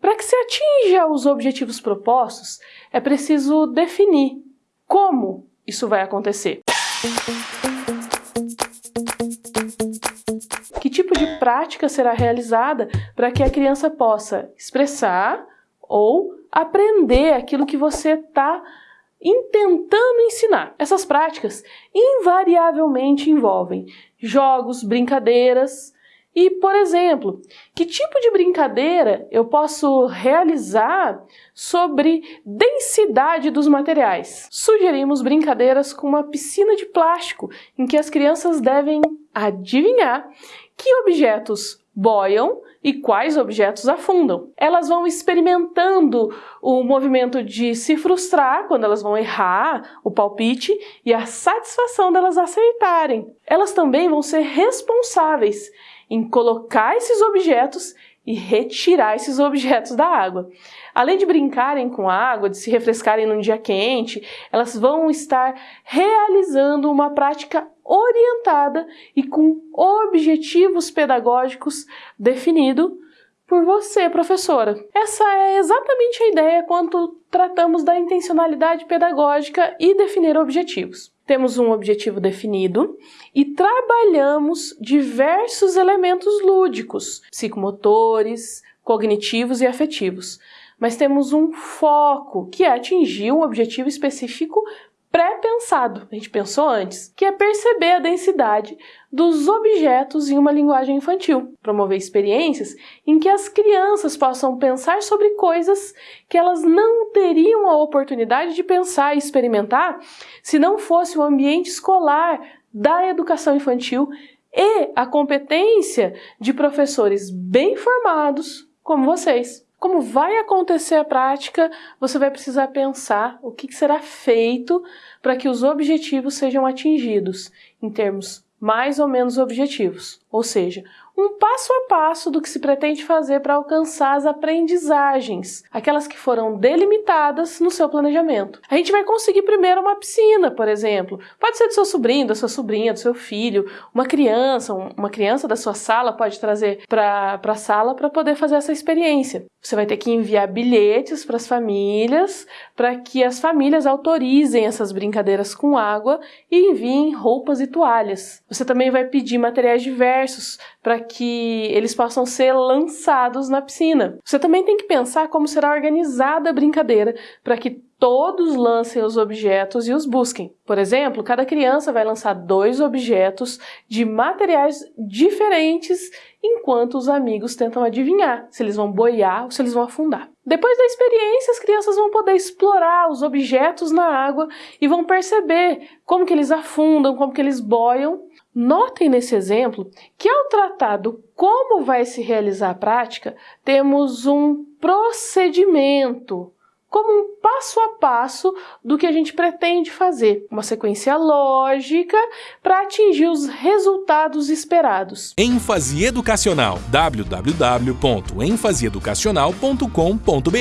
Para que se atinja os objetivos propostos, é preciso definir como isso vai acontecer. Que tipo de prática será realizada para que a criança possa expressar ou aprender aquilo que você está intentando ensinar. Essas práticas invariavelmente envolvem jogos, brincadeiras, e, por exemplo, que tipo de brincadeira eu posso realizar sobre densidade dos materiais? Sugerimos brincadeiras com uma piscina de plástico, em que as crianças devem adivinhar que objetos boiam e quais objetos afundam. Elas vão experimentando o movimento de se frustrar quando elas vão errar o palpite e a satisfação delas acertarem. Elas também vão ser responsáveis em colocar esses objetos e retirar esses objetos da água. Além de brincarem com a água, de se refrescarem num dia quente, elas vão estar realizando uma prática orientada e com objetivos pedagógicos definidos por você, professora. Essa é exatamente a ideia quando tratamos da intencionalidade pedagógica e definir objetivos temos um objetivo definido e trabalhamos diversos elementos lúdicos, psicomotores, cognitivos e afetivos. Mas temos um foco, que é atingir um objetivo específico pré-pensado, a gente pensou antes, que é perceber a densidade dos objetos em uma linguagem infantil, promover experiências em que as crianças possam pensar sobre coisas que elas não teriam a oportunidade de pensar e experimentar se não fosse o ambiente escolar da educação infantil e a competência de professores bem formados como vocês. Como vai acontecer a prática, você vai precisar pensar o que será feito para que os objetivos sejam atingidos em termos mais ou menos objetivos, ou seja, um passo a passo do que se pretende fazer para alcançar as aprendizagens, aquelas que foram delimitadas no seu planejamento. A gente vai conseguir primeiro uma piscina, por exemplo. Pode ser do seu sobrinho, da sua sobrinha, do seu filho, uma criança, uma criança da sua sala pode trazer para a sala para poder fazer essa experiência. Você vai ter que enviar bilhetes para as famílias, para que as famílias autorizem essas brincadeiras com água e enviem roupas e toalhas. Você também vai pedir materiais diversos para que eles possam ser lançados na piscina. Você também tem que pensar como será organizada a brincadeira para que todos lancem os objetos e os busquem. Por exemplo, cada criança vai lançar dois objetos de materiais diferentes enquanto os amigos tentam adivinhar se eles vão boiar ou se eles vão afundar. Depois da experiência, as crianças vão poder explorar os objetos na água e vão perceber como que eles afundam, como que eles boiam Notem nesse exemplo que ao tratar do como vai se realizar a prática, temos um procedimento, como um passo a passo do que a gente pretende fazer, uma sequência lógica para atingir os resultados esperados. ênfase educacional www.enfaseeducacional.com.br